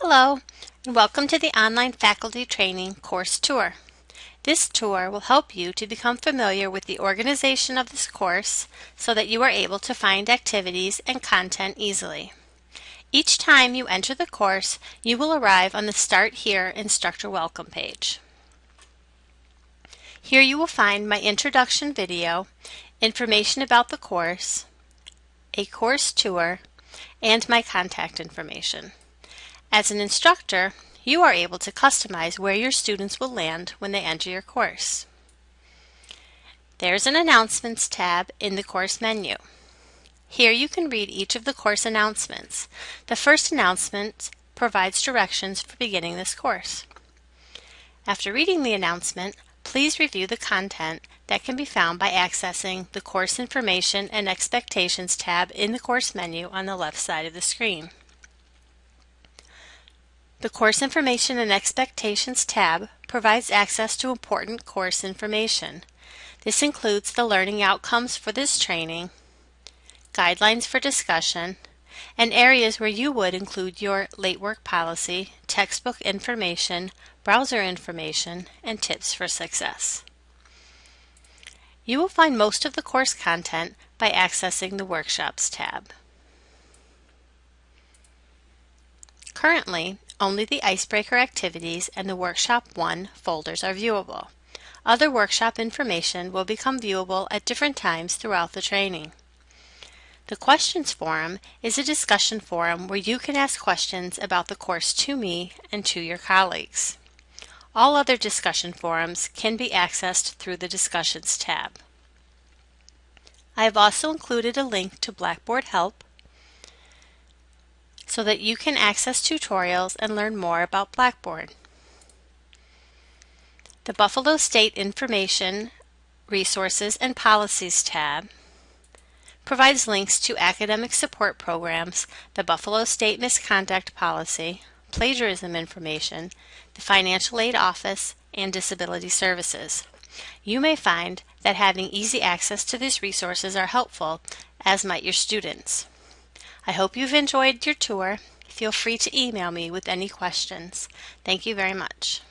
Hello, and welcome to the Online Faculty Training Course Tour. This tour will help you to become familiar with the organization of this course so that you are able to find activities and content easily. Each time you enter the course, you will arrive on the Start Here Instructor Welcome page. Here you will find my introduction video, information about the course, a course tour, and my contact information. As an instructor, you are able to customize where your students will land when they enter your course. There's an Announcements tab in the course menu. Here you can read each of the course announcements. The first announcement provides directions for beginning this course. After reading the announcement, please review the content that can be found by accessing the Course Information and Expectations tab in the course menu on the left side of the screen. The Course Information and Expectations tab provides access to important course information. This includes the learning outcomes for this training, guidelines for discussion, and areas where you would include your late work policy, textbook information, browser information, and tips for success. You will find most of the course content by accessing the Workshops tab. Currently, only the Icebreaker activities and the Workshop 1 folders are viewable. Other workshop information will become viewable at different times throughout the training. The Questions Forum is a discussion forum where you can ask questions about the course to me and to your colleagues. All other discussion forums can be accessed through the Discussions tab. I have also included a link to Blackboard Help, so that you can access tutorials and learn more about Blackboard. The Buffalo State Information, Resources, and Policies tab provides links to academic support programs, the Buffalo State Misconduct Policy, plagiarism information, the Financial Aid Office, and Disability Services. You may find that having easy access to these resources are helpful, as might your students. I hope you've enjoyed your tour. Feel free to email me with any questions. Thank you very much.